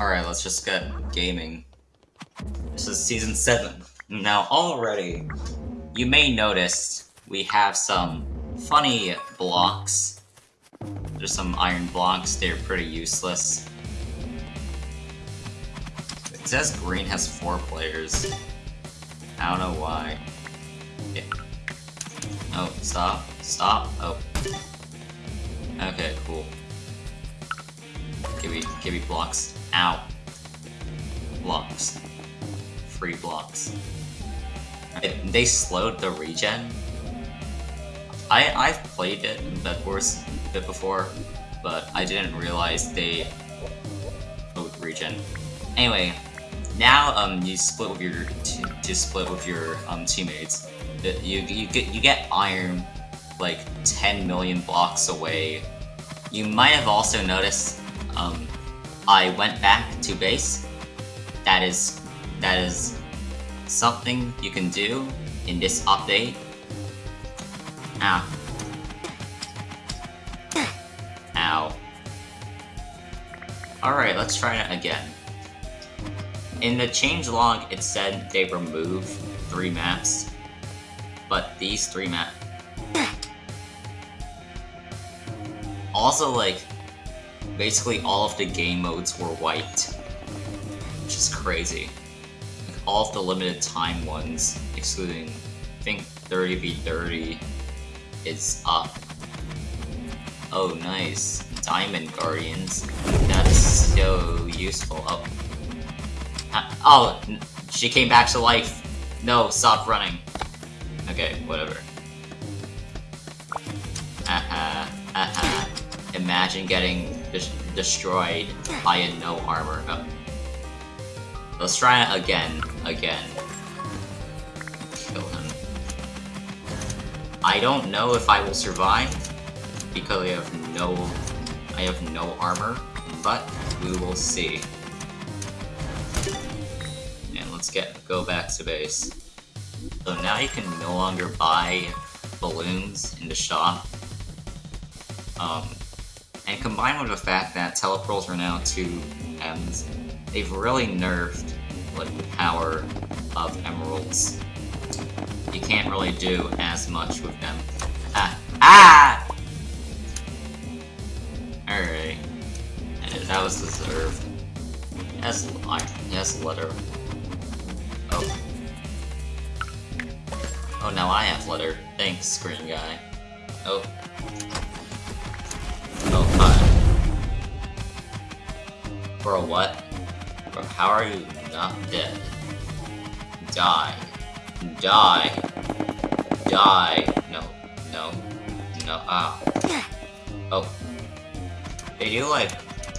Alright, let's just get gaming. This is season 7. Now, already, you may notice we have some funny blocks. There's some iron blocks, they're pretty useless. It says green has four players. I don't know why. Yeah. Oh, stop. Stop. Oh. Okay, cool. Give me, give me blocks. Ow. Blocks. Free blocks. They slowed the regen. I, I've played it in Bedwars a bit before, but I didn't realize they slowed regen. Anyway, now um you split with your to split with your um teammates. You you get you get iron like 10 million blocks away. You might have also noticed um I went back to base. That is that is something you can do in this update. Ah. Ow. Ow. Alright, let's try it again. In the change log, it said they removed three maps, but these three maps... Also, like, basically all of the game modes were wiped. Which is crazy. Like, all of the limited time ones, excluding, I think 30v30 is up. Oh, nice. Diamond Guardians. That's so useful. Oh. oh, she came back to life. No, stop running. Okay, whatever. Aha, aha. Imagine getting destroyed by a no armor. Oh. Let's try it again. Again. Kill him. I don't know if I will survive because I have no I have no armor, but we will see. And let's get go back to base. So now you can no longer buy balloons in the shop. Um, and combined with the fact that teleportals are now 2 M's, they've really nerfed like, the power of emeralds. You can't really do as much with them. Ah! Ah! Alright. That was deserved. Yes, yes, letter. Oh. Oh, now I have letter. Thanks, green guy. Oh. Oh. Bro, what? Bro, how are you not dead? Die. Die. Die. No. No. No. Ah. Oh. They do, like,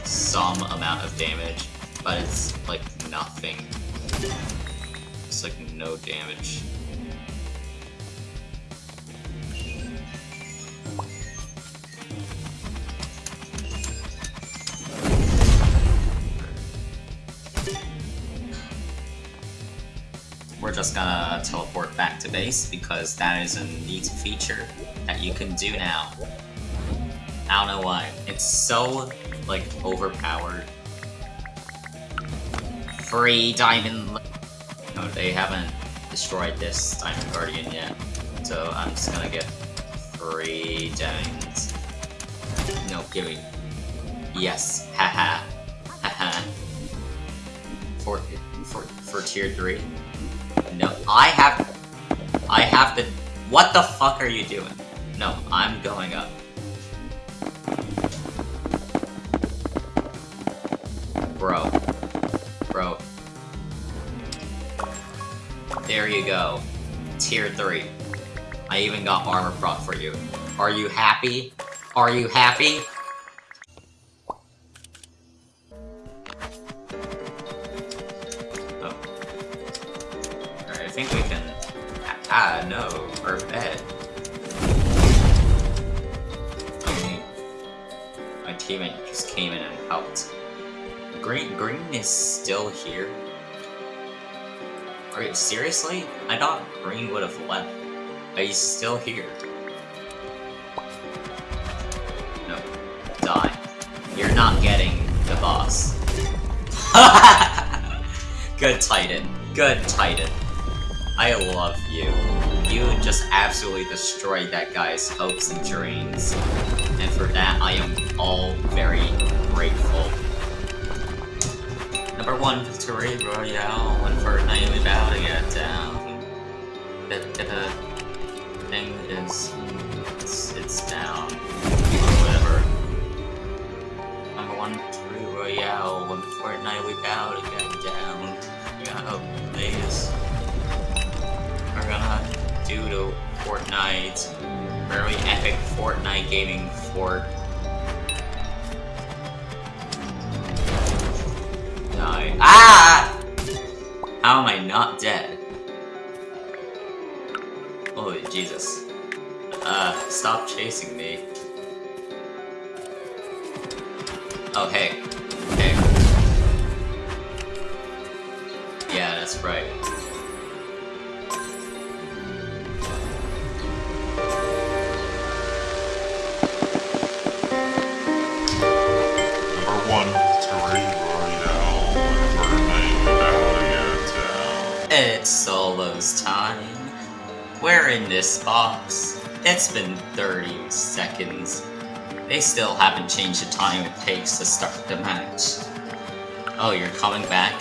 some amount of damage, but it's, like, nothing. It's, like, no damage. Just gonna teleport back to base because that is a neat feature that you can do now. I don't know why. It's so, like, overpowered. Free diamond... No, they haven't destroyed this Diamond Guardian yet. So I'm just gonna get free diamonds. No, give me. Yes, haha. Haha. for, for, for tier 3. No, I have... I have to... What the fuck are you doing? No, I'm going up. Bro. Bro. There you go. Tier 3. I even got armor prop for you. Are you happy? Are you happy? Ah, no, our bed. Okay. My teammate just came in and helped. Green, Green is still here? Are you, seriously? I thought Green would have left. Are you still here. No. Die. You're not getting the boss. Good Titan. Good Titan. I love you. You just absolutely destroyed that guy's hopes and dreams. And for that, I am all very grateful. Number one victory royale, and Fortnite we bow to get down. The, the uh, thing is, it's, it's down. Whatever. Number one victory royale, one Fortnite we bow to get down. Hope these are gonna do to Fortnite. Very epic Fortnite gaming fort. Die. Ah! How am I not dead? Holy Jesus. Uh, stop chasing me. Oh, hey. Hey. Yeah, that's right. Solo's time. We're in this box. It's been 30 seconds. They still haven't changed the time it takes to start the match. Oh, you're coming back?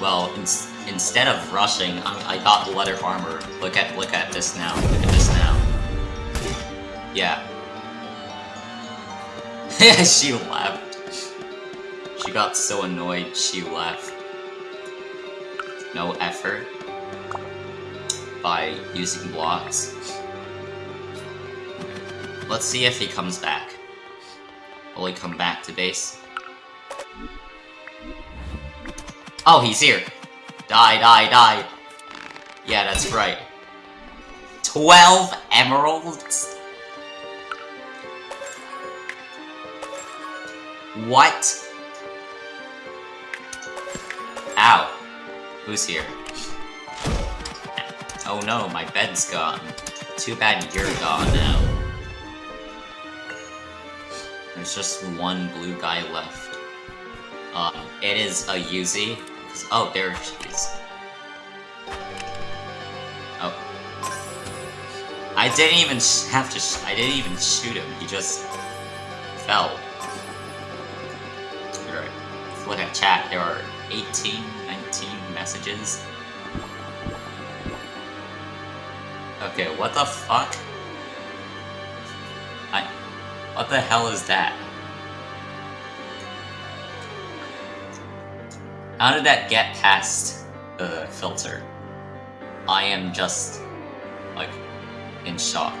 Well, ins instead of rushing, I, I got leather armor. Look at look at this now. Look at this now. Yeah. she left. She got so annoyed she left. No effort by using blocks. Let's see if he comes back. Will he come back to base? Oh, he's here! Die, die, die! Yeah, that's right. 12 emeralds? What? Ow. Who's here? Oh no, my bed's gone. Too bad you're gone now. There's just one blue guy left. Um, it is a Yuzi. Oh, there she is. Oh. I didn't even have to I didn't even shoot him, he just fell. Alright, look at chat, there are 18, 19 messages. Okay, what the fuck? I... What the hell is that? How did that get past the filter? I am just, like, in shock.